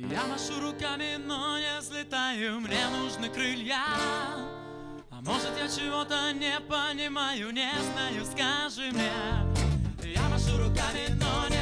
Я машу руками, но не взлетаю Мне нужны крылья. А может я чего-то не понимаю Не знаю, скажи мне. Я машу руками, но не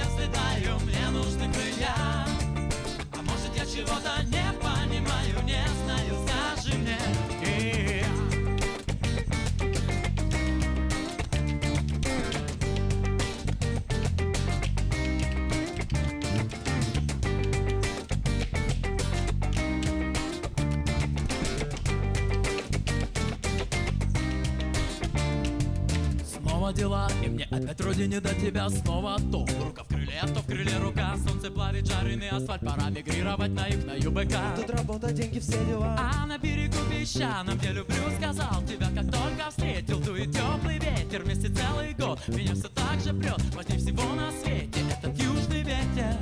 Снова дела, и мне опять вроде не до тебя Снова. То рука в крыле, то в крыле рука. Солнце плавит жареный асфальт, пора мигрировать на их, на ЮБК. Тут работа, деньги, все дела. А на берегу песчаном, где люблю, сказал тебя Как только встретил, дует теплый ветер. Вместе целый год, меня все так же прет Важнее всего на свете этот южный ветер.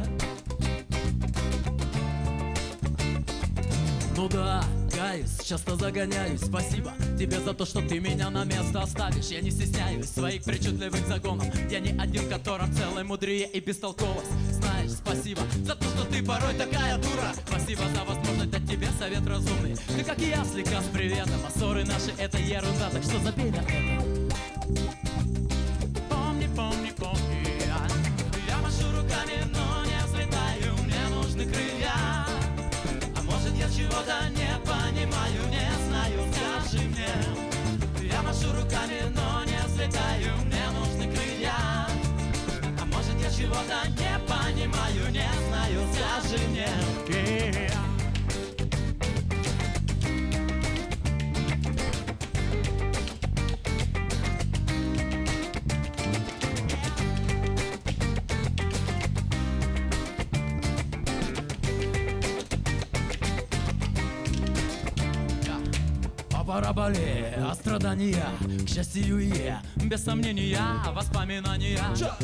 Ну да, каюсь, часто загоняюсь. Спасибо тебе за то, что ты меня на место оставишь. Я не стесняюсь своих причудливых загонов. Я не один, которым целой мудрее и бестолковость Знаешь, спасибо за то, что ты порой такая дура. Спасибо за возможность дать тебе совет разумный. Ты как я, слегка с приветом А ссоры наши это ерунда, так что забей на это чего-то не понимаю Не знаю, скажи мне параболе, а страдания, к счастью я Без сомнения, воспоминания.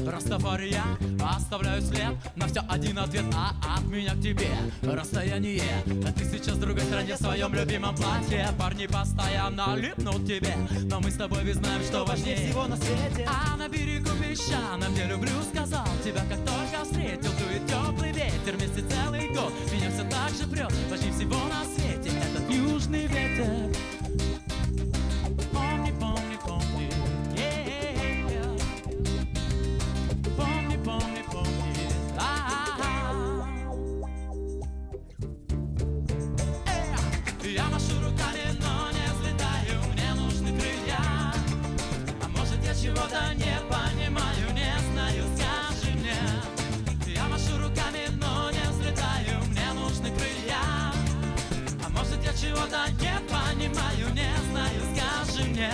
Растафария, оставляю след На все один ответ, а от меня к тебе Расстояние, а ты сейчас в другой стране В своем любимом платье. Парни постоянно липнут тебе Но мы с тобой ведь знаем, что Важнее. Всего на свете. А на берегу песчаном, где люблю, сказал Я машу руками, но не взлетаю Мне нужны крылья а может я чего-то не понимаю, не знаю, скажи мне Я машу руками, но не взлетаю, мне нужны крылья А может я чего-то не понимаю, не знаю, скажи мне